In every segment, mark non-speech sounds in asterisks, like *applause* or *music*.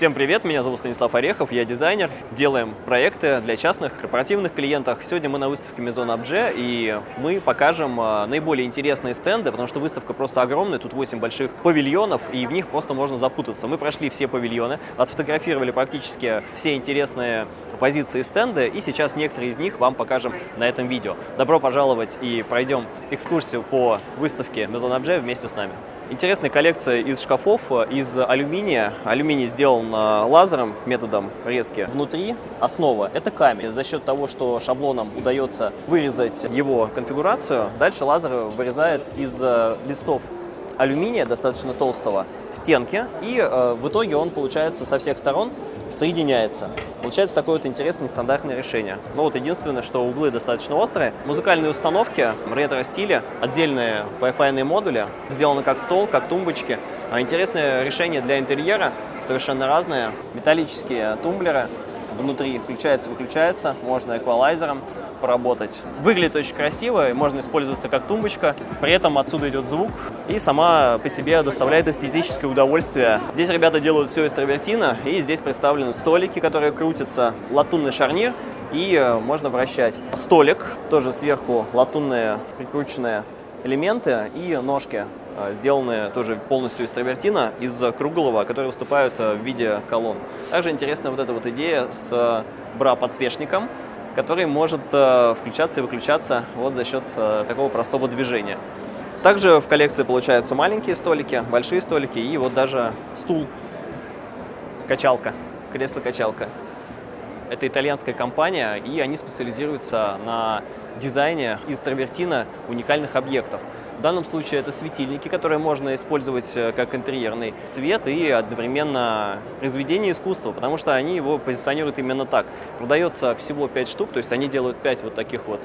Всем привет, меня зовут Станислав Орехов, я дизайнер. Делаем проекты для частных, корпоративных клиентов. Сегодня мы на выставке Maison Objet, и мы покажем а, наиболее интересные стенды, потому что выставка просто огромная, тут 8 больших павильонов, и в них просто можно запутаться. Мы прошли все павильоны, отфотографировали практически все интересные позиции стенда, и сейчас некоторые из них вам покажем на этом видео. Добро пожаловать и пройдем экскурсию по выставке Maison Objet вместе с нами. Интересная коллекция из шкафов, э, из алюминия. Алюминий сделан э, лазером, методом резки. Внутри основа – это камень. За счет того, что шаблоном удается вырезать его конфигурацию, дальше лазер вырезает из э, листов алюминия, достаточно толстого, стенки, и э, в итоге он получается со всех сторон соединяется. Получается такое вот интересное нестандартное решение. Но вот единственное, что углы достаточно острые. Музыкальные установки ретро-стиле, отдельные Wi-Fi модули, сделаны как стол, как тумбочки. А интересное решение для интерьера, совершенно разное. Металлические тумблеры, внутри включается-выключается, можно эквалайзером поработать. Выглядит очень красиво, можно использоваться как тумбочка, при этом отсюда идет звук и сама по себе доставляет эстетическое удовольствие. Здесь ребята делают все из травертина, и здесь представлены столики, которые крутятся, латунный шарнир, и э, можно вращать. Столик, тоже сверху латунные прикрученные элементы и ножки сделанные тоже полностью из травертина, из круглого, которые выступают э, в виде колонн. Также интересна вот эта вот идея с бра-подсвечником, который может э, включаться и выключаться вот за счет э, такого простого движения. Также в коллекции получаются маленькие столики, большие столики и вот даже стул, качалка, кресло-качалка. Это итальянская компания, и они специализируются на дизайне из травертина уникальных объектов. В данном случае это светильники, которые можно использовать э, как интерьерный цвет и одновременно произведение искусства, потому что они его позиционируют именно так. Продается всего 5 штук, то есть они делают 5 вот таких вот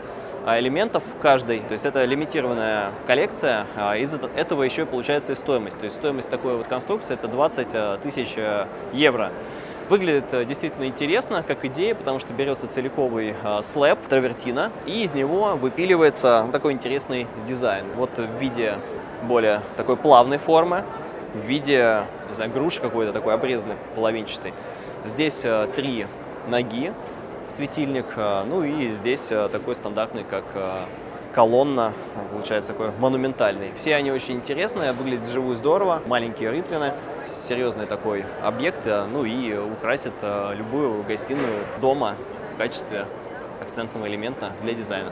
а, элементов каждый, то есть это лимитированная коллекция, а из этого еще получается и стоимость. То есть стоимость такой вот конструкции это 20 э, тысяч э, евро. Выглядит э, действительно интересно, как идея, потому что берется целиковый э, слэп травертина, и из него выпиливается такой интересный дизайн. Вот в виде более такой плавной формы, в виде, не знаю, груши какой-то такой обрезанной, половинчатой. Здесь э, три ноги, светильник, ну и здесь такой стандартный, как колонна, получается такой монументальный. Все они очень интересные, выглядят живую здорово, маленькие рытвины серьезный такой объект, э, ну и украсит э, любую гостиную дома в качестве акцентного элемента для дизайна.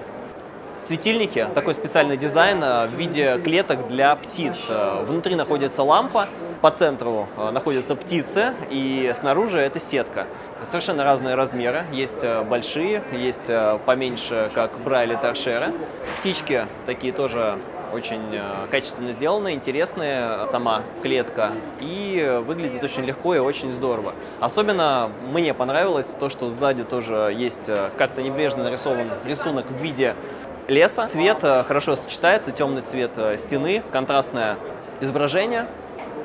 Светильники, такой специальный дизайн э, в виде клеток для птиц. Внутри находится лампа, по центру находятся птицы, и снаружи это сетка. Совершенно разные размеры, есть большие, есть поменьше, как бра или торшеры. Птички такие тоже очень э, качественно сделаны, интересная сама клетка и выглядит очень легко и очень здорово. Особенно мне понравилось то, что сзади тоже есть э, как-то небрежно нарисован рисунок в виде леса. Цвет э, хорошо сочетается, темный цвет стены, контрастное изображение.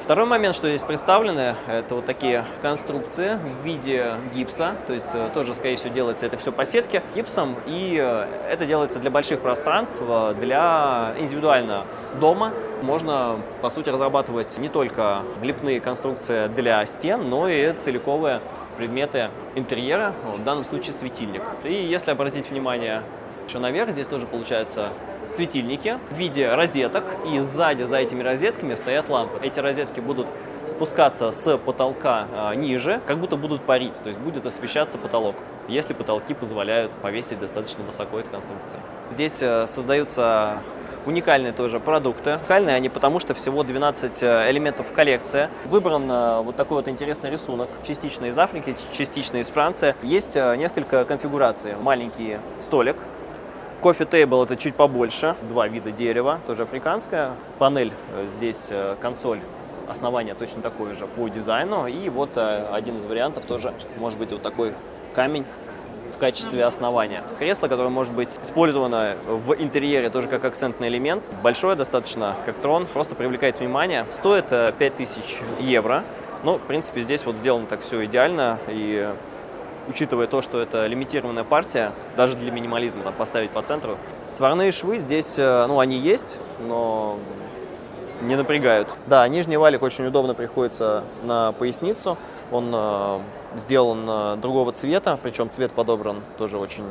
Второй момент, что здесь представлены, это вот такие конструкции в виде гипса, то есть э, тоже, скорее всего, делается это все по сетке гипсом, и э, это делается для больших пространств, э, для индивидуально дома. Можно, по сути, разрабатывать не только лепные конструкции для стен, но и целиковые предметы интерьера, в данном случае светильник. И если обратить внимание еще наверх, здесь тоже получается светильники в виде розеток, и сзади за этими розетками стоят лампы. Эти розетки будут спускаться с потолка а, ниже, как будто будут парить, то есть будет освещаться потолок, если потолки позволяют повесить достаточно высоко эту конструкцию. Здесь э, создаются уникальные тоже продукты. Уникальные они потому, что всего 12 э, элементов в коллекции. Выбран э, вот такой вот интересный рисунок, частично из Африки, частично из Франции. Есть несколько конфигураций. Маленький столик, Кофе тейбл это чуть побольше, два вида дерева, тоже африканская. Панель э, здесь, э, консоль основание точно такое же по дизайну. И вот э, один из вариантов тоже может быть вот такой камень в качестве основания. Кресло, которое может быть использовано в интерьере тоже как акцентный элемент. Большое достаточно, как трон, просто привлекает внимание. Стоит 5000 евро. Ну, в принципе, здесь вот сделано так все идеально и учитывая то, что это лимитированная партия, даже для минимализма там, поставить по центру. Сварные швы здесь, э, ну, они есть, но не напрягают. Да, нижний валик очень удобно приходится на поясницу. Он э, сделан э, другого цвета, причем цвет подобран тоже очень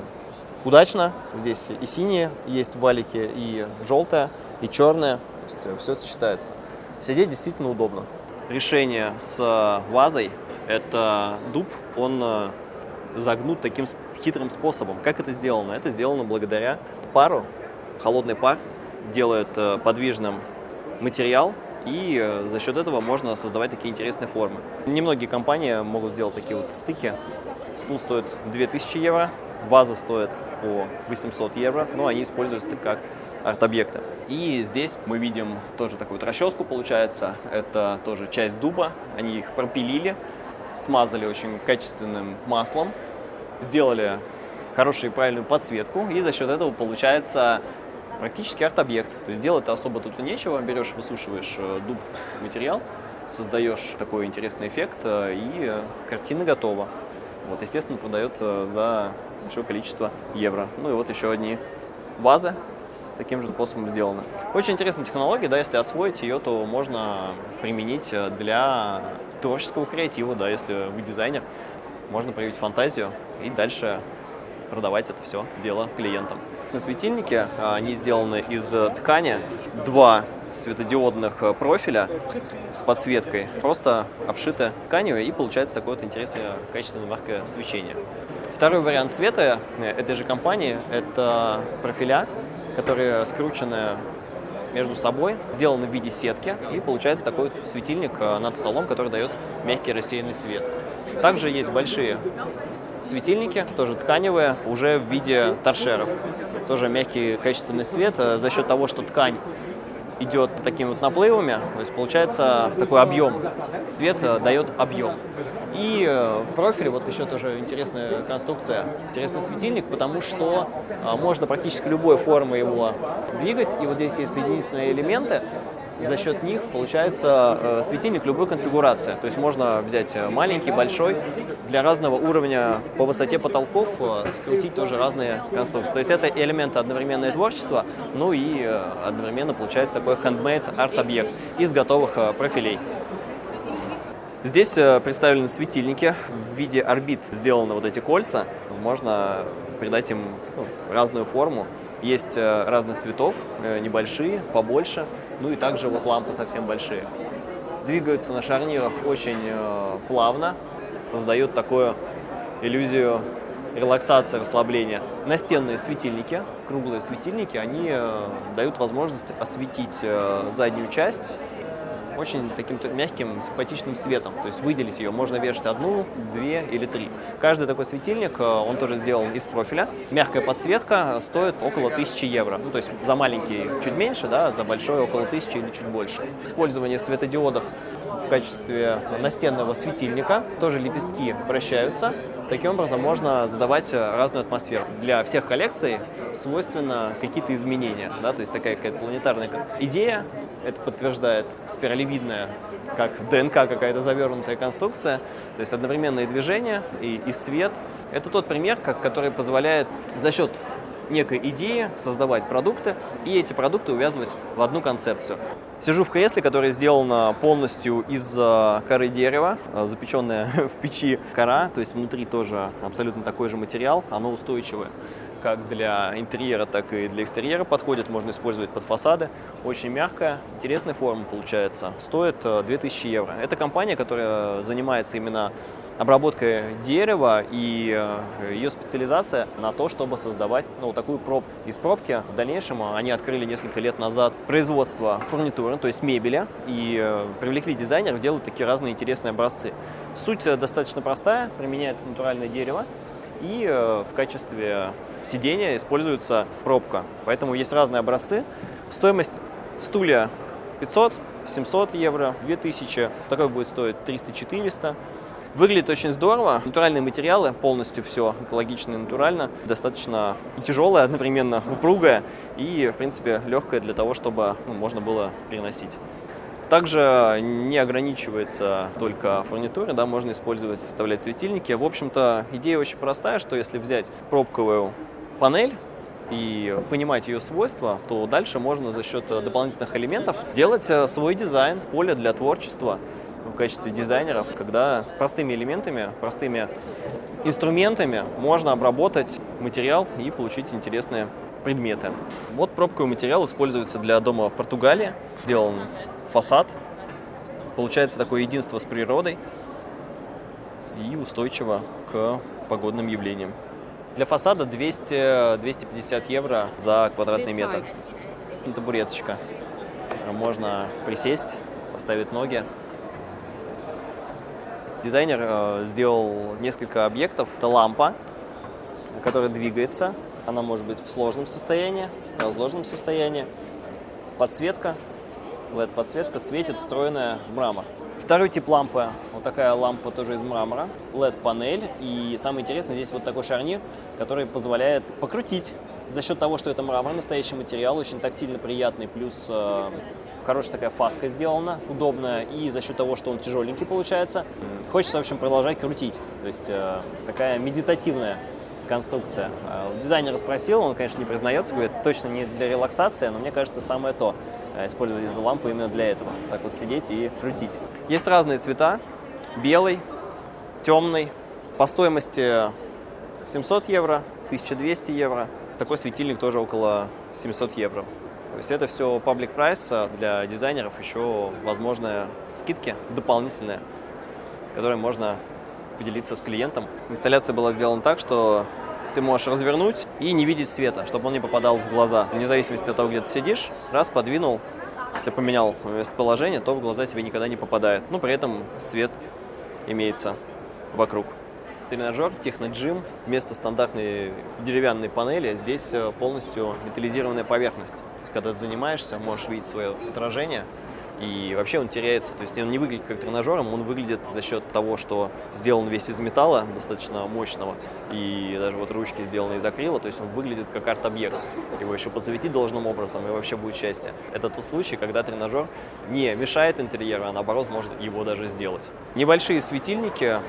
удачно. Здесь и синие есть в валике, и желтое, и черное. То есть э, все сочетается. Сидеть действительно удобно. Решение с вазой – это дуб, он э, загнут таким хитрым способом. Как это сделано? Это сделано благодаря пару. Холодный пар делает э, подвижным материал, и э, за счет этого можно создавать такие интересные формы. Немногие компании могут сделать такие вот стыки. Стул стоит 2000 евро, ваза стоит по 800 евро, но они используются как арт-объекты. И здесь мы видим тоже такую вот расческу получается, это тоже часть дуба, они их пропилили, смазали очень качественным маслом, сделали хорошую и правильную подсветку, и за счет этого получается практически арт-объект. То есть делать особо тут нечего, берешь, высушиваешь э, дуб материал, создаешь такой интересный эффект, э, и картина готова. Вот, естественно, продает э, за большое количество евро. Ну и вот еще одни вазы таким же способом сделаны. Очень интересная технология, да, если освоить ее, то можно применить для творческого креатива, да, если вы дизайнер, можно проявить фантазию и дальше продавать это все дело клиентам. На светильнике а, они сделаны из э, ткани, два светодиодных э, профиля с подсветкой, просто обшиты тканью и получается такое вот интересное качественное яркое свечение. Второй вариант света этой же компании – это профиля, которые скручены между собой, сделаны в виде сетки, и получается такой светильник э, над столом, который дает мягкий рассеянный свет. Также есть большие светильники, тоже тканевые, уже в виде торшеров. Тоже мягкий качественный свет э, за счет того, что ткань идет такими вот наплывами, то есть получается такой объем. Свет э, дает объем. И э, профиль, вот еще тоже интересная конструкция, интересный светильник, потому что можно практически любой формы его двигать. И вот здесь есть соединительные элементы, за счет них получается э, светильник любой конфигурации. То есть можно взять э, маленький, большой, для разного уровня по высоте потолков э, скрутить тоже разные конструкции. То есть это элементы одновременное творчество, ну и одновременно получается такой handmade арт-объект из готовых профилей. Здесь представлены светильники в виде орбит сделаны вот эти кольца. Можно придать им ну, разную форму. Есть разных цветов, небольшие, побольше. Ну и также вот лампы совсем большие. Двигаются на шарнирах очень э, плавно, создают такую иллюзию релаксации, расслабления. Настенные светильники, круглые светильники, они э, дают возможность осветить э, заднюю часть очень таким мягким, симпатичным светом. То есть выделить ее можно вешать одну, две или три. Каждый такой светильник, э, он тоже сделан из профиля. Мягкая подсветка стоит около 1000 евро. Ну, то есть за маленький чуть меньше, да, за большой около 1000 или чуть больше. Использование светодиодов в качестве настенного светильника. Тоже лепестки вращаются. Таким образом можно задавать разную атмосферу. Для всех коллекций свойственно какие-то изменения. Да? То есть такая какая-то планетарная идея, это подтверждает спиралевидная, как ДНК какая-то завернутая конструкция. То есть одновременные движения и, и свет. Это тот пример, как, который позволяет за счет некой идеи создавать продукты и эти продукты увязывать в одну концепцию. Сижу в кресле, которое сделано полностью из э, коры дерева, э, запеченная *laughs* в печи кора, то есть внутри тоже абсолютно такой же материал, оно устойчивое как для интерьера, так и для экстерьера подходит, можно использовать под фасады. Очень мягкая, интересная форма получается. Стоит 2000 э, евро. Это компания, которая занимается именно обработкой дерева и э, ее специализация на то, чтобы создавать ну, такую пробку. Из пробки в дальнейшем они открыли несколько лет назад производство фурнитуры, то есть мебели, и э, привлекли дизайнеров делать такие разные интересные образцы. Суть достаточно простая, применяется натуральное дерево, и э, в качестве сидения используется пробка. Поэтому есть разные образцы. Стоимость стулья 500, 700 евро, 2000. Такой будет стоить 300-400. Выглядит очень здорово. Натуральные материалы, полностью все экологично и натурально. Достаточно тяжелое, одновременно упругое и, в принципе, легкое для того, чтобы ну, можно было переносить. Также не ограничивается только фурнитурой, да, можно использовать, вставлять светильники. В общем-то, идея очень простая, что если взять пробковую панель, и понимать ее свойства, то дальше можно за счет дополнительных элементов делать э, свой дизайн, поле для творчества в качестве дизайнеров, когда простыми элементами, простыми инструментами можно обработать материал и получить интересные предметы. Вот пробковый материал используется для дома в Португалии. Сделан фасад. Получается такое единство с природой и устойчиво к погодным явлениям. Для фасада 200-250 евро за квадратный метр. Табуреточка. Можно присесть, поставить ноги. Дизайнер э, сделал несколько объектов. Это лампа, которая двигается. Она может быть в сложном состоянии, в разложенном состоянии. Подсветка, LED-подсветка светит встроенная в мрамор. Второй тип лампы, вот такая лампа тоже из мрамора, LED-панель. И самое интересное, здесь вот такой шарнир, который позволяет покрутить. За счет того, что это мрамор, настоящий материал, очень тактильно приятный, плюс э, хорошая такая фаска сделана, удобная, и за счет того, что он тяжеленький получается, хочется, в общем, продолжать крутить. То есть э, такая медитативная конструкция. А, дизайнер спросил, он, конечно, не признается, говорит, точно не для релаксации, но мне кажется, самое то, э, использовать эту лампу именно для этого. Так вот сидеть и крутить. Есть разные цвета, белый, темный, по стоимости 700 евро, 1200 евро. Такой светильник тоже около 700 евро. То есть это все паблик прайс для дизайнеров, еще возможные скидки дополнительные, которые можно поделиться с клиентом. Инсталляция была сделана так, что ты можешь развернуть и не видеть света, чтобы он не попадал в глаза. Вне зависимости от того, где ты сидишь, раз подвинул, если поменял местоположение, то в глаза тебе никогда не попадает. Но при этом свет имеется вокруг. Тренажер Техноджим вместо стандартной деревянной панели здесь э, полностью металлизированная поверхность. когда ты занимаешься, можешь видеть свое отражение и вообще он теряется, то есть он не выглядит как тренажером, он выглядит за счет того, что сделан весь из металла, достаточно мощного, и даже вот ручки сделаны из акрила, то есть он выглядит как арт-объект. Его еще подсветить должным образом, и вообще будет счастье. Это тот случай, когда тренажер не мешает интерьеру, а наоборот может его даже сделать. Небольшие светильники,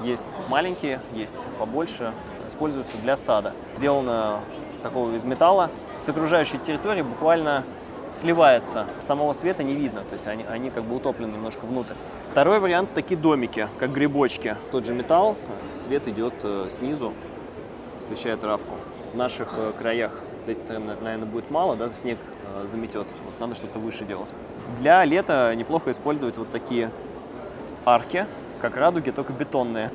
есть маленькие, есть побольше, используются для сада. Сделано такого из металла. С окружающей территории буквально сливается, самого света не видно, то есть они, они как бы утоплены немножко внутрь. Второй вариант – такие домики, как грибочки. Тот же металл, свет идет э, снизу, освещает травку. В наших э, краях, наверное, будет мало, да, снег э, заметет, вот надо что-то выше делать. Для лета неплохо использовать вот такие арки, как радуги, только бетонные.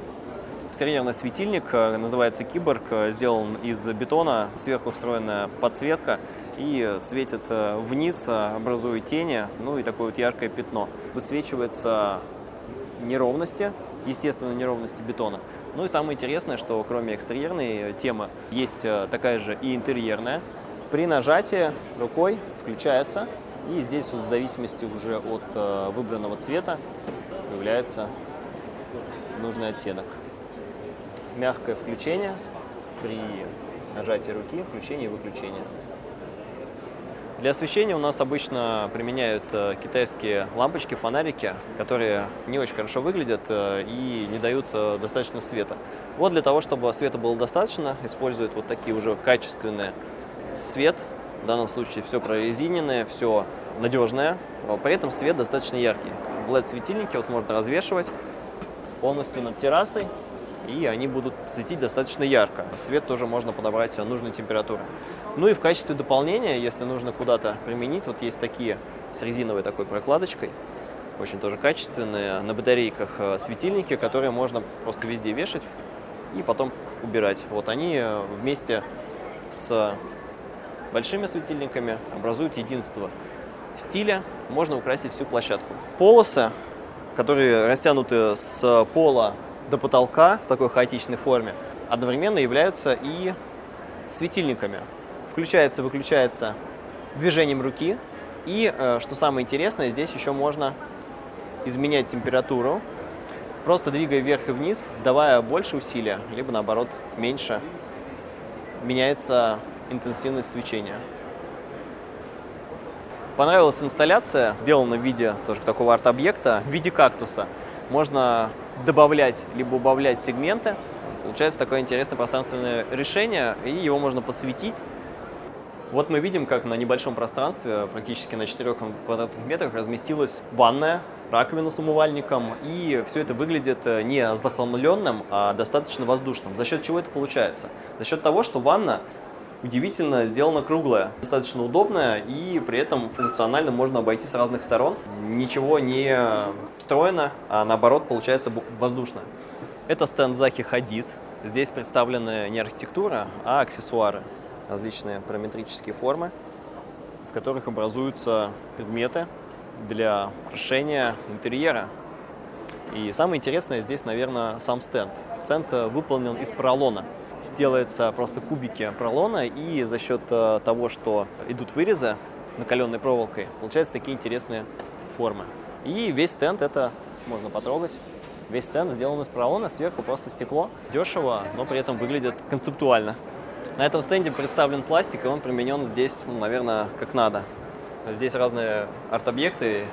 Экстерьерный светильник, называется Киборг, сделан из бетона, сверху устроенная подсветка и светит э, вниз, э, образуя тени, ну и такое вот яркое пятно. Высвечивается неровности, естественно, неровности бетона. Ну и самое интересное, что кроме экстерьерной темы, есть э, такая же и интерьерная. При нажатии рукой включается, и здесь вот в зависимости уже от выбранного цвета появляется нужный оттенок. Мягкое включение при нажатии руки, включение и выключение. Для освещения у нас обычно применяют э, китайские лампочки, фонарики, которые не очень хорошо выглядят э, и не дают э, достаточно света. Вот для того, чтобы света было достаточно, используют вот такие уже качественные свет. В данном случае все прорезиненное, все надежное, при этом свет достаточно яркий. LED-светильники вот можно развешивать полностью над террасой и они будут светить достаточно ярко. Свет тоже можно подобрать нужной температуры. Ну и в качестве дополнения, если нужно куда-то применить, вот есть такие с резиновой такой прокладочкой, очень тоже качественные, на батарейках э, светильники, которые можно просто везде вешать и потом убирать. Вот они э, вместе с большими светильниками образуют единство стиля, можно украсить всю площадку. Полосы, которые растянуты с пола до потолка в такой хаотичной форме одновременно являются и светильниками. Включается, выключается движением руки. И, э, что самое интересное, здесь еще можно изменять температуру, просто двигая вверх и вниз, давая больше усилия, либо наоборот меньше, меняется интенсивность свечения. Понравилась инсталляция, сделана в виде тоже такого арт-объекта, в виде кактуса. Можно добавлять либо убавлять сегменты. Получается такое интересное пространственное решение, и его можно посветить Вот мы видим, как на небольшом пространстве, практически на 4 квадратных метрах, разместилась ванная, раковина с умывальником, и все это выглядит э, не захламленным, а достаточно воздушным. За счет чего это получается? За счет того, что ванна удивительно сделана круглая, достаточно удобная и при этом функционально можно обойти с разных сторон. Ничего не встроено, а наоборот получается воздушно. Это стенд Захи Хадид. Здесь представлены не архитектура, а аксессуары различные параметрические формы, из которых образуются предметы для украшения интерьера. И самое интересное здесь, наверное, сам стенд. Стенд э, выполнен из поролона. Делается просто кубики поролона, и за счет э, того, что идут вырезы накаленной проволокой, получаются такие интересные формы. И весь стенд это можно потрогать. Весь стенд сделан из поролона, сверху просто стекло. Дешево, но при этом выглядит концептуально. На этом стенде представлен пластик, и он применен здесь, ну, наверное, как надо. Здесь разные арт-объекты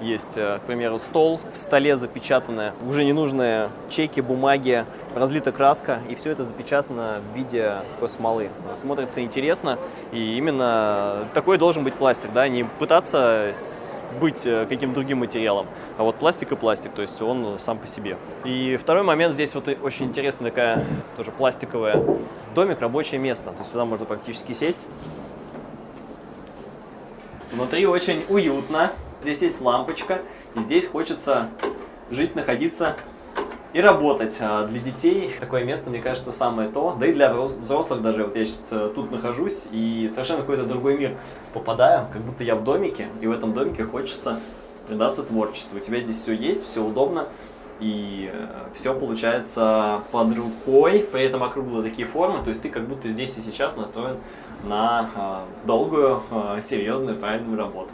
есть, э, к примеру, стол, в столе запечатаны уже ненужные чеки, бумаги, разлита краска, и все это запечатано в виде такой смолы. Смотрится интересно, и именно такой должен быть пластик, да, не пытаться быть э, каким-то другим материалом, а вот пластик и пластик, то есть он сам по себе. И второй момент, здесь вот очень интересная такая тоже пластиковая домик, рабочее место, то есть сюда можно практически сесть. Внутри очень уютно, Здесь есть лампочка, и здесь хочется жить, находиться и работать. А для детей такое место, мне кажется, самое то. Да и для взрослых даже. Вот я сейчас э, тут нахожусь и совершенно какой-то другой мир попадаю, как будто я в домике, и в этом домике хочется предаться творчеству. У тебя здесь все есть, все удобно, и э, все получается под рукой, при этом округлые такие формы, то есть ты как будто здесь и сейчас настроен на э, долгую, серьезную, правильную работу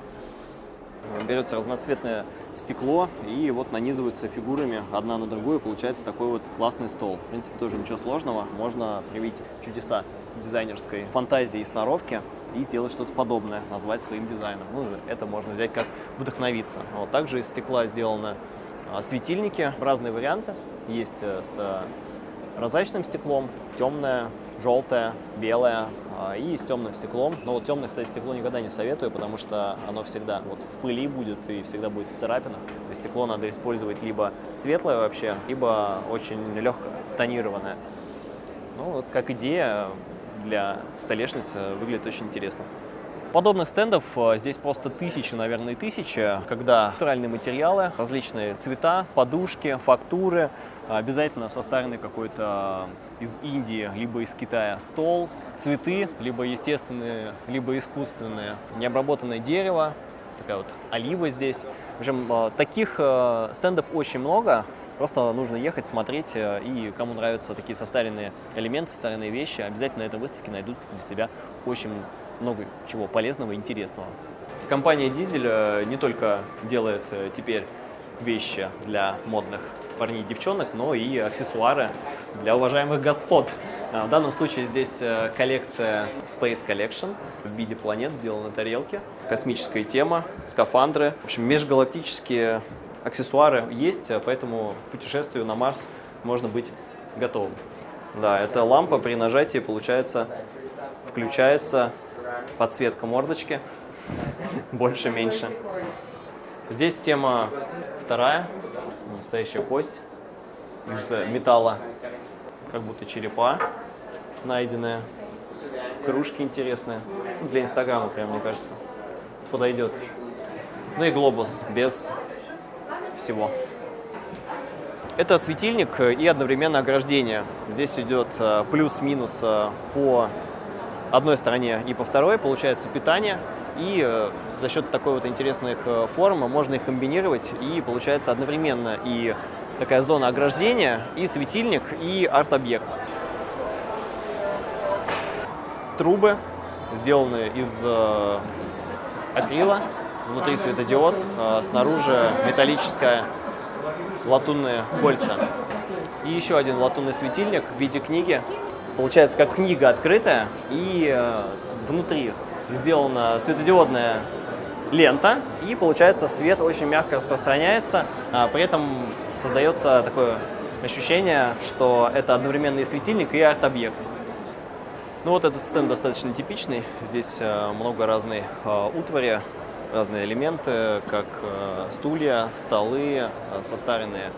берется разноцветное стекло и вот нанизываются фигурами одна на другую, получается такой вот классный стол. В принципе, тоже ничего сложного, можно привить чудеса дизайнерской фантазии и сноровки и сделать что-то подобное, назвать своим дизайном. Ну, это можно взять как вдохновиться. Вот. Также из стекла сделаны а, светильники, разные варианты. Есть э, с прозрачным стеклом, темное, желтое, белое и с темным стеклом. Но вот темное, кстати, стекло никогда не советую, потому что оно всегда вот в пыли будет и всегда будет в царапинах. То стекло надо использовать либо светлое вообще, либо очень легко тонированное. Ну, вот как идея для столешницы выглядит очень интересно. Подобных стендов э, здесь просто тысячи, наверное, тысячи, когда натуральные материалы, различные цвета, подушки, фактуры, обязательно состаренный какой-то из Индии, либо из Китая стол, цветы, либо естественные, либо искусственные, необработанное дерево, такая вот олива здесь. В общем, э, таких э, стендов очень много, Просто нужно ехать, смотреть, и кому нравятся такие состаренные элементы, состаренные вещи, обязательно на этой выставке найдут для себя очень много чего полезного и интересного. Компания «Дизель» э, не только делает э, теперь вещи для модных парней и девчонок, но и аксессуары для уважаемых господ. А, в данном случае здесь э, коллекция Space Collection в виде планет, сделана на тарелке. Космическая тема, скафандры. В общем, межгалактические аксессуары есть, поэтому путешествию на Марс можно быть готовым. Да, эта лампа при нажатии, получается, включается подсветка мордочки, *laughs* больше-меньше. Здесь тема вторая, настоящая кость из металла, как будто черепа найденная. Кружки интересные, для инстаграма прям, мне кажется, подойдет. Ну и глобус без всего. Это светильник и одновременно ограждение. Здесь идет э, плюс-минус э, по одной стороне и по второй, получается питание. И э, за счет такой вот интересных э, форм можно их комбинировать, и получается одновременно и такая зона ограждения, и светильник, и арт-объект. Трубы сделаны из э, акрила, внутри светодиод, снаружи металлическая латунные кольца. И еще один латунный светильник в виде книги получается как книга открытая, и внутри сделана светодиодная лента, и получается свет очень мягко распространяется, а при этом создается такое ощущение, что это одновременно и светильник, и арт-объект. Ну вот этот стенд достаточно типичный. Здесь э, много разной э, утвари, разные элементы, как э, стулья, столы, состаренные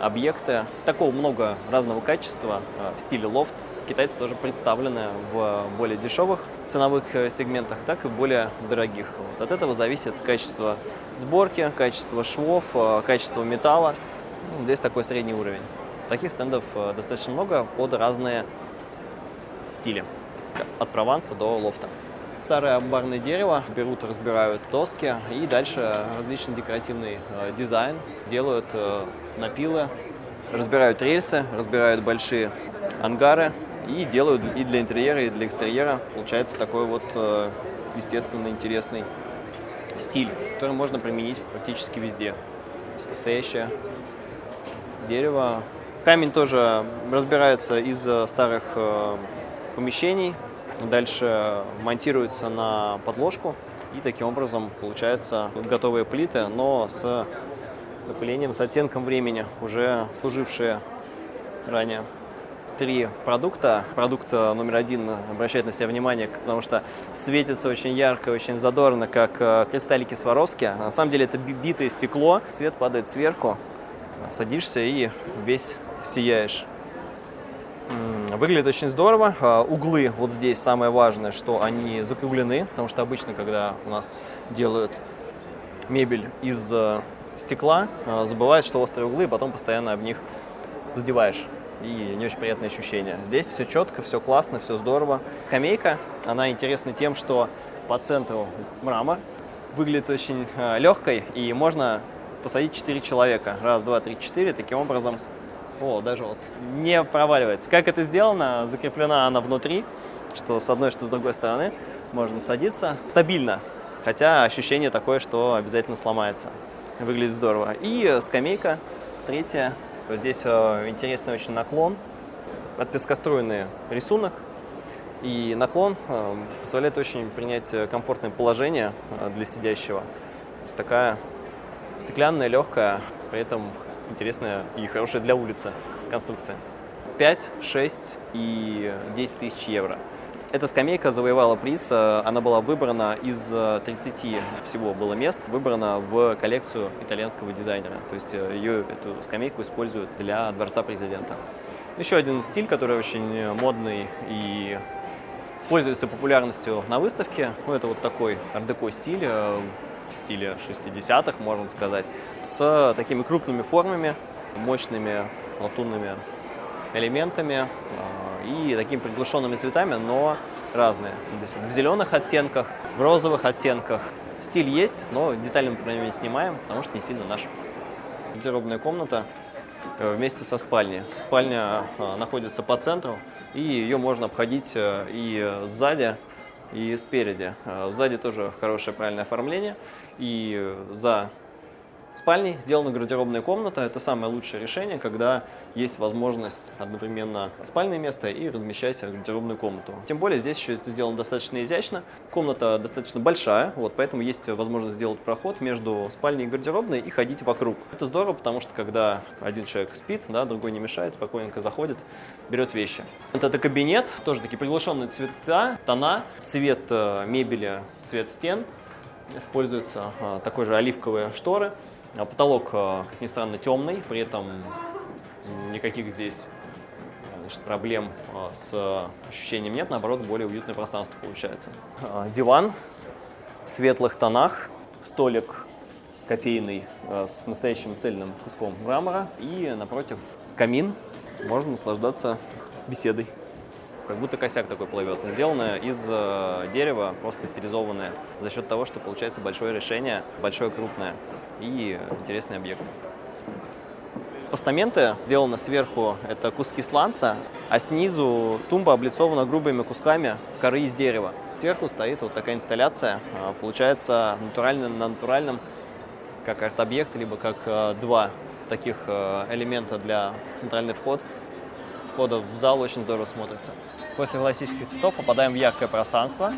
объекты. Такого много разного качества в стиле лофт. Китайцы тоже представлены в более дешевых ценовых сегментах, так и в более дорогих. Вот от этого зависит качество сборки, качество швов, качество металла. Ну, здесь такой средний уровень. Таких стендов достаточно много под разные стиле, от Прованса до лофта. Старое амбарное дерево берут, разбирают доски и дальше различный декоративный э, дизайн делают э, напилы, разбирают рельсы, разбирают большие ангары и делают и для интерьера, и для экстерьера. Получается такой вот э, естественно интересный стиль, который можно применить практически везде. Настоящее дерево. Камень тоже разбирается из старых э, помещений, дальше монтируется на подложку, и таким образом получаются готовые плиты, но с напылением, с оттенком времени, уже служившие ранее. Три продукта. Продукт э, номер один обращает на себя внимание, потому что светится очень ярко, очень задорно, как э, кристаллики Сваровски. На самом деле это битое стекло, свет падает сверху, садишься и весь сияешь. Выглядит очень здорово. А, углы вот здесь самое важное, что они закруглены, потому что обычно, когда у нас делают мебель из э, стекла, забывают, что острые углы, и потом постоянно об них задеваешь. И не очень приятное ощущение. Здесь все четко, все классно, все здорово. Скамейка, она интересна тем, что по центру мрамор, выглядит очень э, легкой, и можно посадить 4 человека. Раз, два, три, четыре. Таким образом о, даже вот не проваливается. Как это сделано? Закреплена она внутри, что с одной, что с другой стороны. Можно садиться стабильно, хотя ощущение такое, что обязательно сломается. Выглядит здорово. И скамейка третья. Здесь э, интересный очень наклон. Отпескоструенный рисунок. И наклон э, позволяет очень принять комфортное положение э, для сидящего. То есть такая стеклянная, легкая, при этом интересная и хорошая для улицы конструкция. 5, 6 и 10 тысяч евро. Эта скамейка завоевала приз, э, она была выбрана из 30 э, всего было мест, выбрана в коллекцию итальянского дизайнера. То есть э, ее, эту скамейку используют для Дворца Президента. Еще один стиль, который очень модный и пользуется популярностью на выставке. Ну, это вот такой ар-деко стиль в стиле 60-х, можно сказать, с такими крупными формами, мощными латунными элементами э, и такими приглушенными цветами, но разные. Здесь в зеленых оттенках, в розовых оттенках. Стиль есть, но детали мы про него не снимаем, потому что не сильно наш. Гардеробная комната э, вместе со спальней. Спальня э, находится по центру, и ее можно обходить и сзади, и спереди. Сзади тоже хорошее правильное оформление. И за спальней сделана гардеробная комната. Это самое лучшее решение, когда есть возможность одновременно спальное место и размещать гардеробную комнату. Тем более здесь еще это сделано достаточно изящно. Комната достаточно большая, вот, поэтому есть возможность сделать проход между спальней и гардеробной и ходить вокруг. Это здорово, потому что когда один человек спит, да, другой не мешает, спокойненько заходит, берет вещи. Вот это кабинет, тоже такие приглушенные цвета, тона, цвет э, мебели, цвет стен. Используются э, такой же оливковые шторы. А потолок, э, как ни странно, темный, при этом никаких здесь значит, проблем э, с ощущением нет, наоборот, более уютное пространство получается. Э, диван в светлых тонах, столик кофейный с настоящим цельным куском мрамора и напротив камин. Можно наслаждаться беседой. Как будто косяк такой плывет. Сделано из дерева, просто стилизованное, за счет того, что получается большое решение, большое крупное и интересный объект. Постаменты сделаны сверху, это куски сланца, а снизу тумба облицована грубыми кусками коры из дерева. Сверху стоит вот такая инсталляция, а, получается натурально на натуральном, как арт-объект, либо как а, два таких элемента для центральный вход. Входа в зал очень здорово смотрится. После классических цветов попадаем в яркое пространство.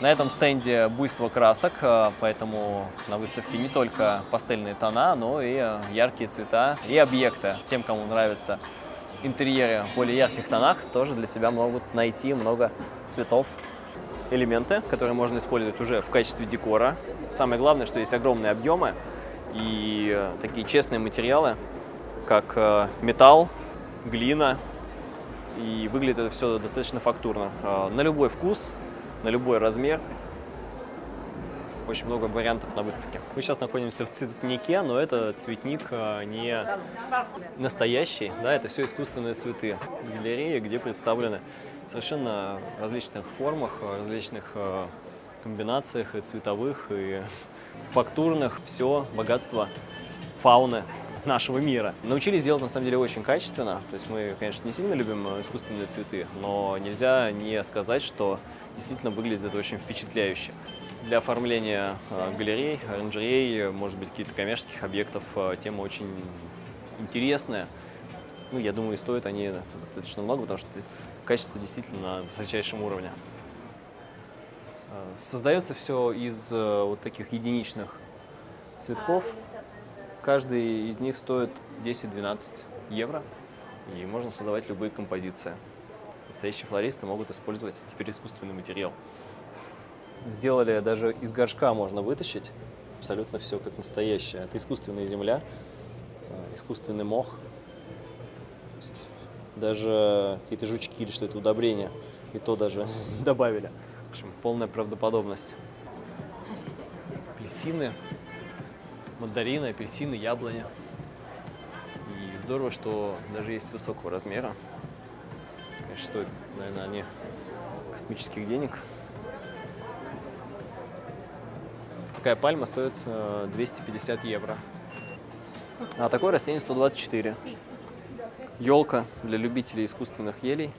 На этом стенде буйство красок, э, поэтому на выставке не только пастельные тона, но и э, яркие цвета и объекты. Тем, кому нравится интерьере в более ярких тонах тоже для себя могут найти много цветов. Элементы, которые можно использовать уже в качестве декора. Самое главное, что есть огромные объемы и такие честные материалы, как э, металл, глина, и выглядит это все достаточно фактурно. Э, на любой вкус, на любой размер, очень много вариантов на выставке. Мы сейчас находимся в цветнике, но это цветник э, не настоящий, да, это все искусственные цветы. Галереи, где представлены совершенно различных формах, различных э, комбинациях и цветовых, и *laughs* фактурных, все богатство фауны нашего мира. Научились делать на самом деле очень качественно, то есть мы, конечно, не сильно любим э, искусственные цветы, но нельзя не сказать, что действительно выглядит это очень впечатляюще. Для оформления э, галерей, оранжерей, может быть, каких-то коммерческих объектов тема очень интересная. Ну, я думаю, и стоят они достаточно много, потому что качество действительно на высочайшем уровне. Э, создается все из э, вот таких единичных цветков. Каждый из них стоит 10-12 евро, и можно создавать любые композиции. Настоящие флористы могут использовать теперь искусственный материал. Сделали даже из горшка можно вытащить абсолютно все как настоящее. Это искусственная земля, э, искусственный мох, даже какие-то жучки или что это удобрение, и то даже *laughs* добавили. В общем, полная правдоподобность. Апельсины, мандарины, апельсины, яблони. И здорово, что даже есть высокого размера. Конечно, стоит, наверное, они космических денег. Такая пальма стоит 250 э, евро. А такое растение 124. Елка для любителей искусственных елей.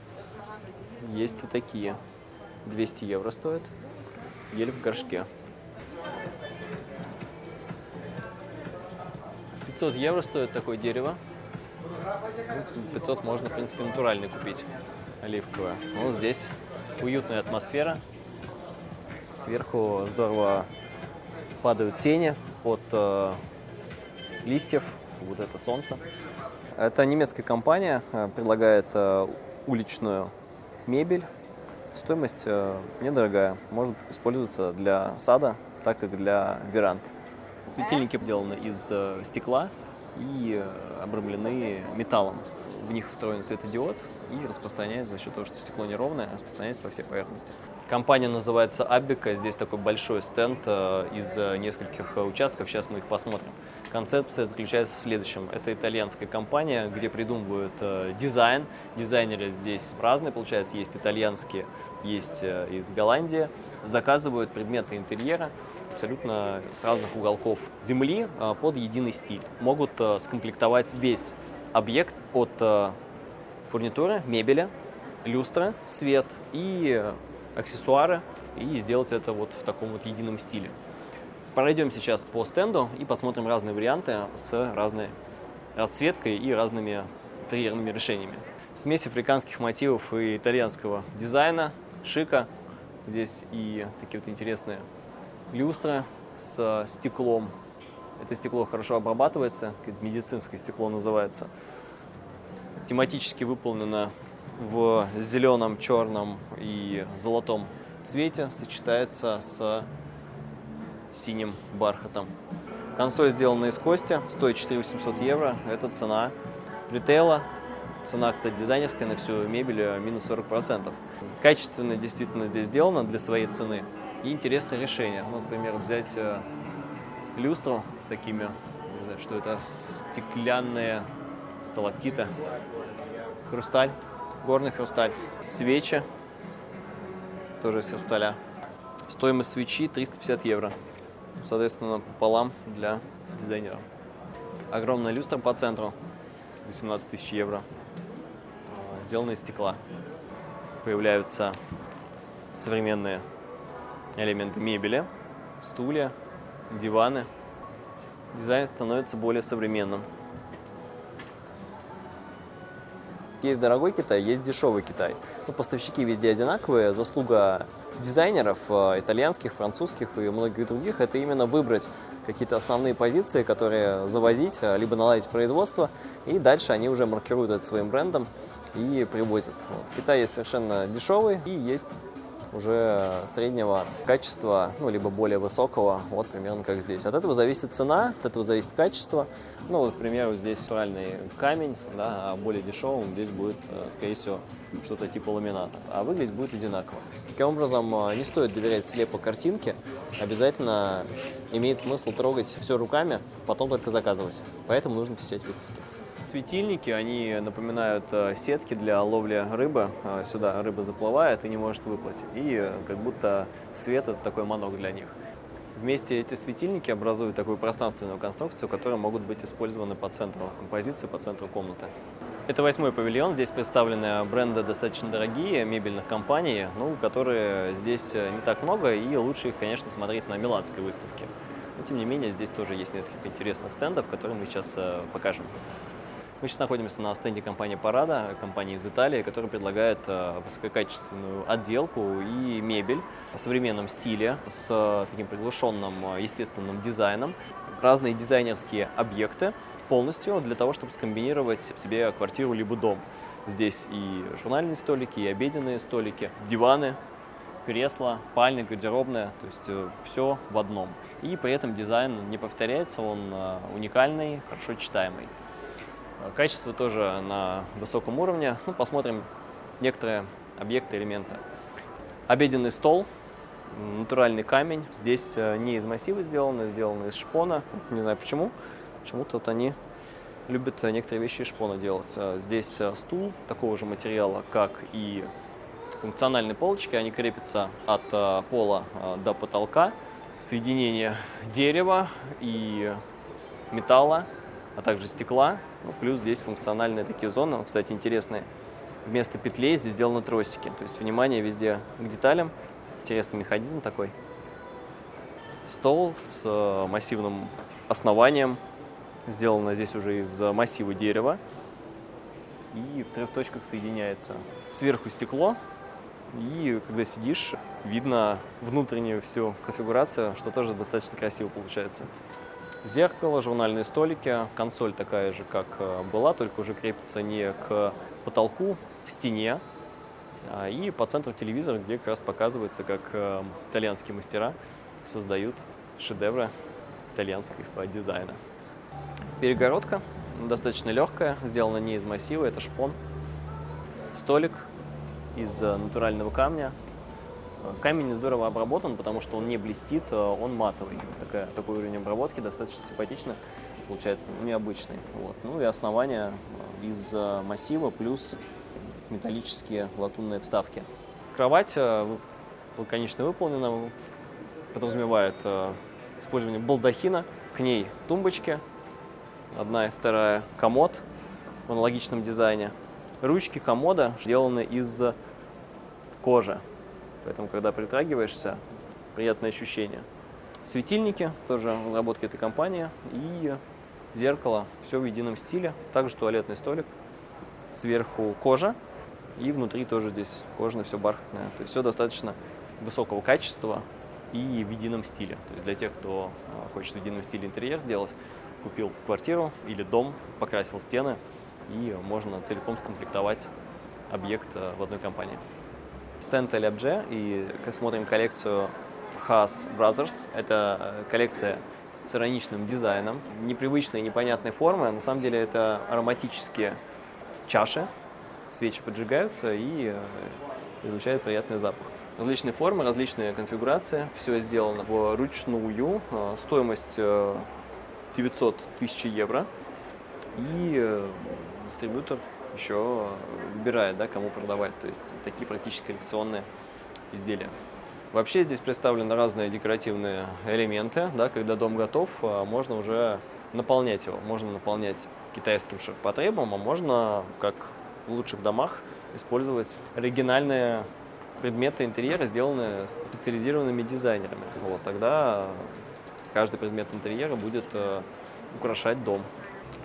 Есть и такие. 200 евро стоит. Ель в горшке. 500 евро стоит такое дерево. 500 можно, в принципе, натуральный купить, оливковое. Ну, здесь уютная атмосфера. Сверху здорово падают тени от э, листьев. Вот это солнце. Это немецкая компания, э, предлагает э, уличную мебель. Стоимость э, недорогая, может использоваться для сада, так и для веранд. Светильники сделаны из стекла и обрамлены металлом. В них встроен светодиод и распространяется за счет того, что стекло неровное, распространяется по всей поверхности. Компания называется Абика. Здесь такой большой стенд э, из э, нескольких э, участков. Сейчас мы их посмотрим. Концепция заключается в следующем. Это итальянская компания, где придумывают дизайн. Дизайнеры здесь разные, получается. Есть итальянские, есть из Голландии. Заказывают предметы интерьера абсолютно с разных уголков земли под единый стиль. Могут скомплектовать весь объект от фурнитуры, мебели, люстра, свет и аксессуары и сделать это вот в таком вот едином стиле. Пройдем сейчас по стенду и посмотрим разные варианты с разной расцветкой и разными интерьерными решениями. Смесь африканских мотивов и итальянского дизайна, шика. Здесь и такие вот интересные люстры с стеклом. Это стекло хорошо обрабатывается, медицинское стекло называется. Тематически выполнено в зеленом, черном и золотом цвете сочетается с синим бархатом. Консоль сделана из кости, стоит 4800 евро. Это цена ритейла. Цена, кстати, дизайнерская на всю мебель э, минус 40%. Качественно действительно здесь сделано для своей цены. И интересное решение. Ну, например, взять э, люстру с такими, не знаю, что это, стеклянные сталактиты, хрусталь горный хрусталь. Свечи, тоже из хрусталя. Стоимость свечи 350 евро. Соответственно, пополам для дизайнера. Огромная люстра по центру, 18 тысяч евро. Сделана из стекла. Появляются современные элементы мебели, стулья, диваны. Дизайн становится более современным. есть дорогой Китай, есть дешевый Китай. Ну, поставщики везде одинаковые, заслуга дизайнеров э, итальянских, французских и многих других, это именно выбрать какие-то основные позиции, которые завозить, э, либо наладить производство, и дальше они уже маркируют это своим брендом и привозят. Вот. Китай есть совершенно дешевый и есть уже среднего качества, ну, либо более высокого, вот примерно как здесь. От этого зависит цена, от этого зависит качество. Ну, вот, к примеру, здесь натуральный камень, да, а более дешевым здесь будет, э, скорее всего, что-то типа ламината, а выглядеть будет одинаково. Таким образом, э, не стоит доверять слепо картинке, обязательно имеет смысл трогать все руками, потом только заказывать. Поэтому нужно посещать выставки светильники, они напоминают э, сетки для ловли рыбы. Э, сюда рыба заплывает и не может выплыть. И э, как будто свет – это такой манок для них. Вместе эти светильники образуют такую пространственную конструкцию, которая могут быть использованы по центру композиции, по центру комнаты. Это восьмой павильон. Здесь представлены бренды достаточно дорогие, мебельных компаний, ну, которые здесь не так много, и лучше их, конечно, смотреть на Миланской выставке. Но, тем не менее, здесь тоже есть несколько интересных стендов, которые мы сейчас покажем. Мы сейчас находимся на стенде компании «Парада», компании из Италии, которая предлагает э, высококачественную отделку и мебель в современном стиле с таким приглушенным э, естественным дизайном, разные дизайнерские объекты полностью для того, чтобы скомбинировать в себе квартиру либо дом. Здесь и журнальные столики, и обеденные столики, диваны, кресла, спальня, гардеробная, то есть э, все в одном. И при этом дизайн не повторяется, он уникальный, хорошо читаемый. Качество тоже на высоком уровне. Ну, посмотрим некоторые объекты, элементы. Обеденный стол, натуральный камень. Здесь э, не из массива сделано, сделано из шпона. Не знаю почему. Почему-то вот они любят некоторые вещи из шпона делать. Э, здесь э, стул такого же материала, как и функциональные полочки. Они крепятся от пола до потолка. Соединение дерева и металла а также стекла. Ну, плюс здесь функциональные такие зоны, кстати, интересные. Вместо петлей здесь сделаны тросики. То есть внимание везде к деталям. Интересный механизм такой. Стол с э, массивным основанием. Сделано здесь уже из массива дерева. И в трех точках соединяется. Сверху стекло. И когда сидишь, видно внутреннюю всю конфигурацию, что тоже достаточно красиво получается. Зеркало, журнальные столики, консоль такая же, как э, была, только уже крепится не к потолку, к стене. А, и по центру телевизора, где как раз показывается, как э, итальянские мастера создают шедевры итальянского дизайна. Перегородка достаточно легкая, сделана не из массива, это шпон. Столик из э, натурального камня, Камень здорово обработан, потому что он не блестит, э, он матовый. Такая, такой уровень обработки достаточно симпатично, получается, ну, необычный. Вот. Ну и основание э, из э, массива плюс металлические латунные вставки. Кровать конечно, выполнена, подразумевает использование балдахина, к ней тумбочки, одна и вторая, комод в аналогичном дизайне. Ручки комода сделаны из кожи, Поэтому, когда притрагиваешься, приятное ощущение. Светильники, тоже разработки этой компании. И зеркало, все в едином стиле. Также туалетный столик. Сверху кожа. И внутри тоже здесь кожаное, все бархатное. То есть все достаточно высокого качества и в едином стиле. То есть для тех, кто а, хочет в едином стиле интерьер сделать, купил квартиру или дом, покрасил стены, и можно целиком скомплектовать объект а, в одной компании стенд LFG и смотрим коллекцию Haas Brothers. Это э, коллекция с ироничным дизайном, непривычной, непонятной формы. На самом деле это ароматические чаши, свечи поджигаются и э, излучают приятный запах. Различные формы, различные конфигурации, все сделано вручную, э, стоимость 900 тысяч евро и дистрибьютор еще выбирает, да, кому продавать. То есть такие практически коллекционные изделия. Вообще здесь представлены разные декоративные элементы. Да, когда дом готов, а, можно уже наполнять его. Можно наполнять китайским ширпотребом, а можно, как в лучших домах, использовать оригинальные предметы интерьера, сделанные специализированными дизайнерами. Вот, тогда каждый предмет интерьера будет э, украшать дом.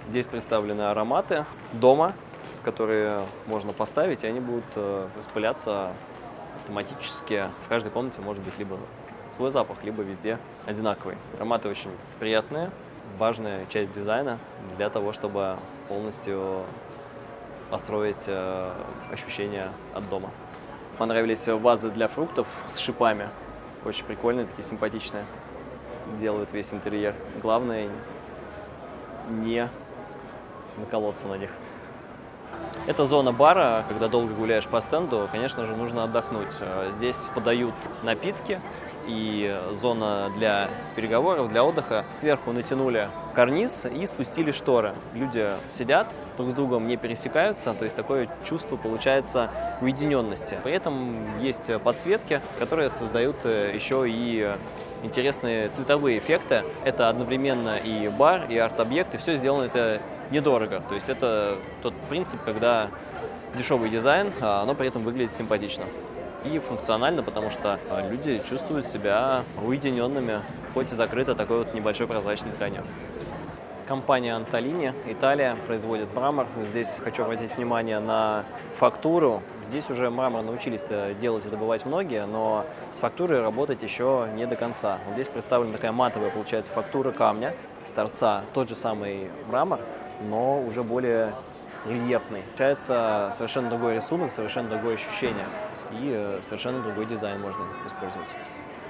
Здесь представлены ароматы дома, которые можно поставить, и они будут э, распыляться автоматически. В каждой комнате может быть либо свой запах, либо везде одинаковый. Ароматы очень приятные, важная часть дизайна для того, чтобы полностью построить э, ощущение от дома. Понравились вазы для фруктов с шипами. Очень прикольные, такие симпатичные. Делают весь интерьер. Главное не наколоться на них. Это зона бара, когда долго гуляешь по стенду, конечно же, нужно отдохнуть. Здесь подают напитки и зона для переговоров, для отдыха. Сверху натянули карниз и спустили шторы. Люди сидят, друг с другом не пересекаются, то есть такое чувство получается уединенности. При этом есть подсветки, которые создают э, еще и интересные цветовые эффекты. Это одновременно и бар, и арт-объект, и все сделано это недорого. То есть это тот принцип, когда дешевый дизайн, а оно при этом выглядит симпатично и функционально, потому что а, люди чувствуют себя уединенными, хоть и закрыто такой вот небольшой прозрачной тканью. Компания Анталини, Италия, производит мрамор. Здесь хочу обратить внимание на фактуру. Здесь уже мрамор научились делать и добывать многие, но с фактурой работать еще не до конца. Вот здесь представлена такая матовая, получается, фактура камня с торца. Тот же самый мрамор, но уже более рельефный. Получается совершенно другой рисунок, совершенно другое ощущение и э, совершенно другой дизайн можно использовать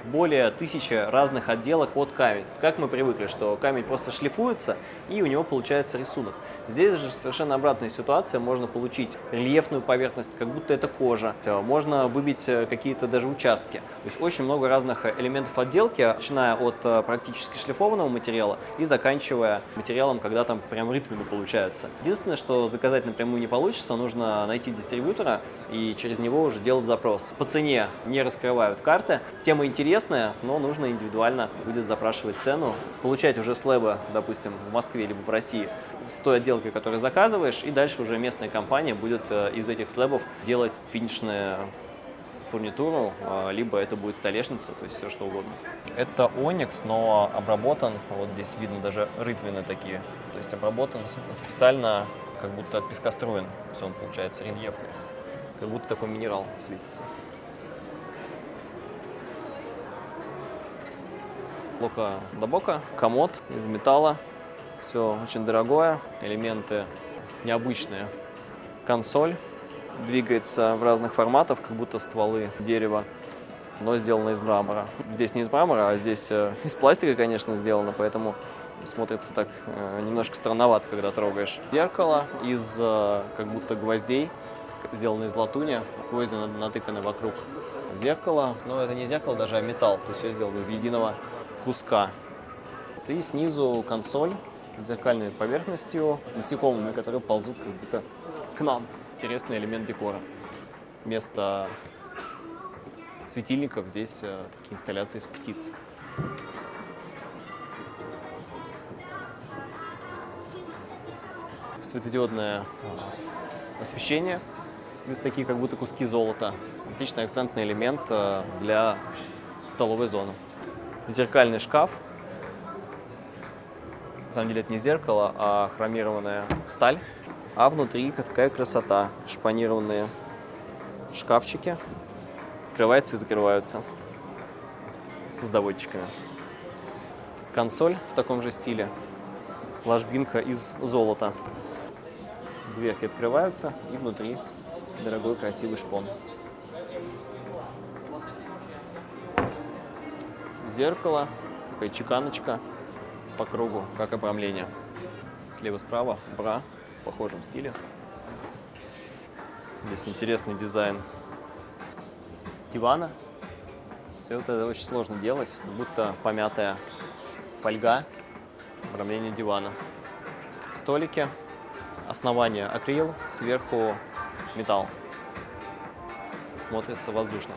более тысячи разных отделок от камень. Как мы привыкли, что камень просто шлифуется и у него получается рисунок. Здесь же совершенно обратная ситуация, можно получить рельефную поверхность, как будто это кожа, можно выбить э, какие-то даже участки. То есть очень много разных элементов отделки, начиная от э, практически шлифованного материала и заканчивая материалом, когда там прям рытвины получаются. Единственное, что заказать напрямую не получится, нужно найти дистрибьютора и через него уже делать запрос. По цене не раскрывают карты. Тема интересная интересное, но нужно индивидуально будет запрашивать цену, получать уже слэбы, допустим, в Москве либо в России с той отделкой, которую заказываешь, и дальше уже местная компания будет э, из этих слэбов делать финишную фурнитуру, э, либо это будет столешница, то есть все что угодно. Это оникс, но обработан, вот здесь видно даже рытвины такие, то есть обработан специально, как будто от песка строен, то есть он получается рельефный, как будто такой минерал светится. Блока до бока, комод из металла, все очень дорогое, элементы необычные. Консоль двигается в разных форматах, как будто стволы дерева, но сделано из мрамора. Здесь не из мрамора, а здесь э, из пластика, конечно, сделано, поэтому смотрится так э, немножко странновато, когда трогаешь. Зеркало из э, как будто гвоздей, сделано из латуни, гвозди натыканы вокруг зеркала. Но это не зеркало даже, а металл, то есть все сделано из единого куска. И снизу консоль с зеркальной поверхностью, насекомыми, которые ползут как будто к нам. Интересный элемент декора. Вместо светильников здесь э, такие инсталляции из птиц. Светодиодное э, освещение. Здесь такие как будто куски золота. Отличный акцентный элемент э, для столовой зоны зеркальный шкаф. На самом деле это не зеркало, а хромированная сталь. А внутри какая красота. Шпанированные шкафчики. Открываются и закрываются с доводчиками. Консоль в таком же стиле. Ложбинка из золота. Дверки открываются и внутри дорогой красивый шпон. Зеркало, такая чеканочка по кругу, как обрамление. Слева-справа бра в похожем стиле. Здесь интересный дизайн дивана. Все это очень сложно делать, как будто помятая фольга, обрамление дивана. Столики, основание акрил, сверху металл. Смотрится воздушно.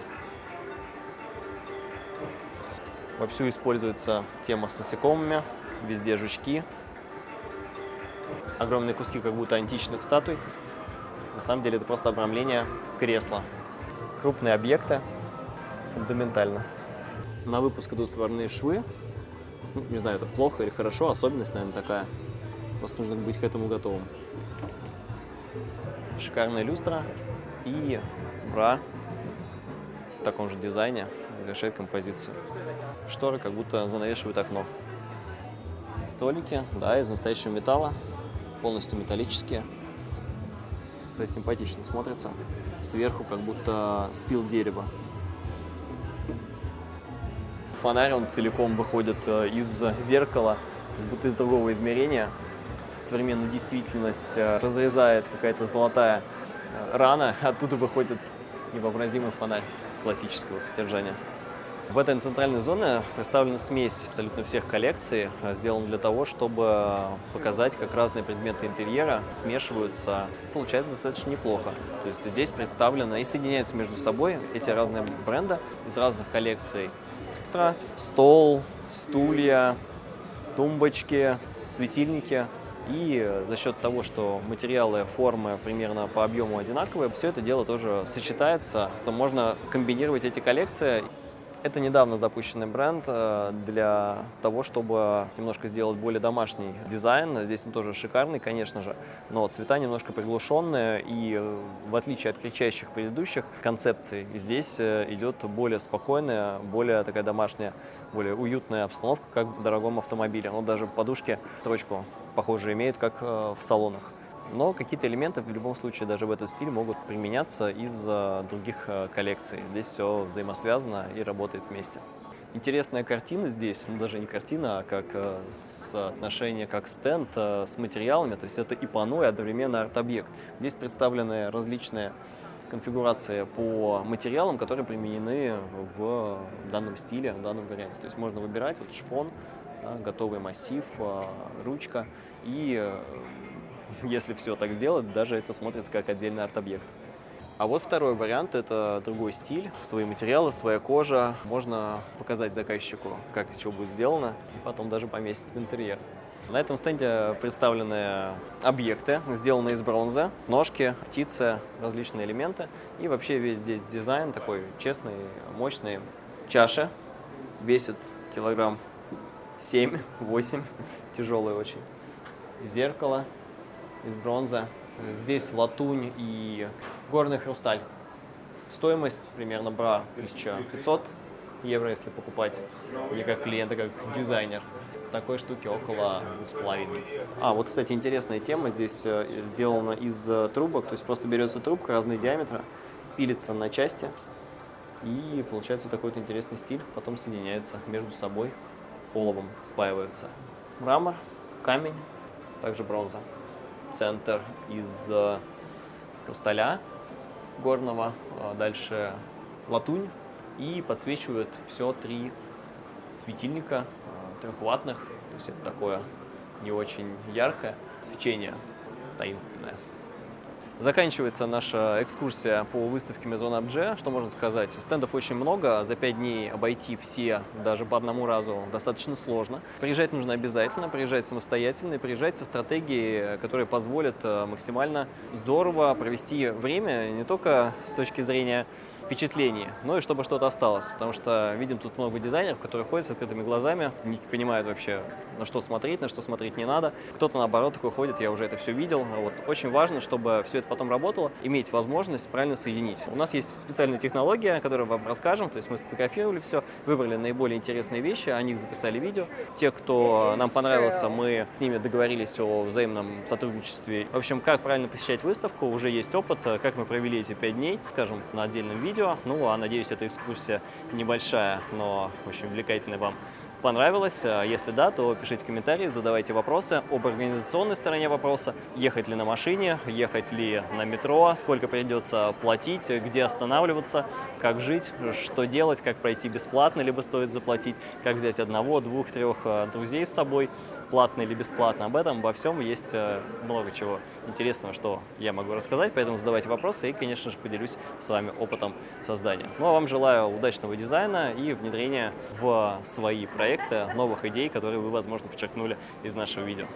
Вовсю используется тема с насекомыми, везде жучки. Огромные куски как будто античных статуй. На самом деле это просто обрамление кресла. Крупные объекты, фундаментально. На выпуск идут сварные швы. Ну, не знаю, это плохо или хорошо, особенность, наверное, такая. Просто нужно быть к этому готовым. Шикарная люстра и бра в таком же дизайне завершает композицию. Шторы как будто занавешивают окно. Столики, да, из настоящего металла, полностью металлические. Кстати, симпатично смотрится. Сверху как будто спил дерево. Фонарь, он целиком выходит э, из зеркала, как будто из другого измерения. Современную действительность э, разрезает какая-то золотая э, рана, *laughs* оттуда выходит невообразимый фонарь классического содержания. В этой центральной зоне представлена смесь абсолютно всех коллекций, сделана для того, чтобы показать, как разные предметы интерьера смешиваются. Получается достаточно неплохо. То есть здесь представлены и соединяются между собой эти разные бренды из разных коллекций. Стол, стулья, тумбочки, светильники. И за счет того, что материалы, формы примерно по объему одинаковые, все это дело тоже сочетается. То можно комбинировать эти коллекции. Это недавно запущенный бренд э, для того, чтобы немножко сделать более домашний дизайн. Здесь он тоже шикарный, конечно же, но цвета немножко приглушенные, и э, в отличие от кричащих предыдущих концепций, здесь э, идет более спокойная, более такая домашняя, более уютная обстановка, как в дорогом автомобиле. Но даже подушки строчку похоже имеют, как в салонах но какие-то элементы в любом случае даже в этот стиль могут применяться из других э, коллекций. Здесь все взаимосвязано и работает вместе. Интересная картина здесь, ну даже не картина, а как э, соотношение, как стенд э, с материалами, то есть это и панно, и одновременно арт-объект. Здесь представлены различные конфигурации по материалам, которые применены в данном стиле, в данном варианте. То есть можно выбирать вот шпон, да, готовый массив, ручка и *laughs* если все так сделать, даже это смотрится как отдельный арт-объект. А вот второй вариант – это другой стиль, свои материалы, своя кожа. Можно показать заказчику, как из чего будет сделано, и потом даже поместить в интерьер. На этом стенде представлены объекты, сделанные из бронзы, ножки, птицы, различные элементы. И вообще весь здесь дизайн такой честный, мощный. Чаша весит килограмм 7-8, *laughs* тяжелая очень. Зеркало из бронзы. Здесь латунь и горный хрусталь. Стоимость примерно бра 1500 евро, если покупать не как клиент, а как дизайнер. Такой штуки около 2,5. А, вот, кстати, интересная тема. Здесь э, сделана из э, трубок, то есть просто берется трубка разные диаметра, пилится на части, и получается вот такой вот интересный стиль. Потом соединяются между собой, оловом спаиваются. Мрамор, камень, также бронза центр из э, хрусталя горного, а дальше латунь и подсвечивают все три светильника э, трехватных, то есть это такое не очень яркое свечение таинственное. Заканчивается наша экскурсия по выставке Maison Objet. Что можно сказать? Стендов очень много, за 5 дней обойти все даже по одному разу достаточно сложно. Приезжать нужно обязательно, приезжать самостоятельно, приезжать со стратегией, которая позволит э, максимально здорово провести время, не только с точки зрения впечатлений, ну и чтобы что-то осталось. Потому что видим тут много дизайнеров, которые ходят с открытыми глазами, не понимают вообще, на что смотреть, на что смотреть не надо. Кто-то, наоборот, такой ходит, я уже это все видел. Вот. Очень важно, чтобы все это потом работало, иметь возможность правильно соединить. У нас есть специальная технология, которую вам расскажем. То есть мы сфотографировали все, выбрали наиболее интересные вещи, о них записали видео. Те, кто нам понравился, мы с ними договорились о взаимном сотрудничестве. В общем, как правильно посещать выставку, уже есть опыт, как мы провели эти пять дней, скажем, на отдельном видео видео. Ну, а надеюсь, эта экскурсия небольшая, но очень увлекательная вам понравилась. А если да, то пишите комментарии, задавайте вопросы об организационной стороне вопроса. Ехать ли на машине, ехать ли на метро, сколько придется платить, где останавливаться, как жить, что делать, как пройти бесплатно, либо стоит заплатить, как взять одного, двух, трех а, друзей с собой платно или бесплатно. Об этом, обо всем есть э, много чего интересного, что я могу рассказать, поэтому задавайте вопросы и, конечно же, поделюсь с вами опытом создания. Ну а вам желаю удачного дизайна и внедрения в свои проекты новых идей, которые вы, возможно, подчеркнули из нашего видео.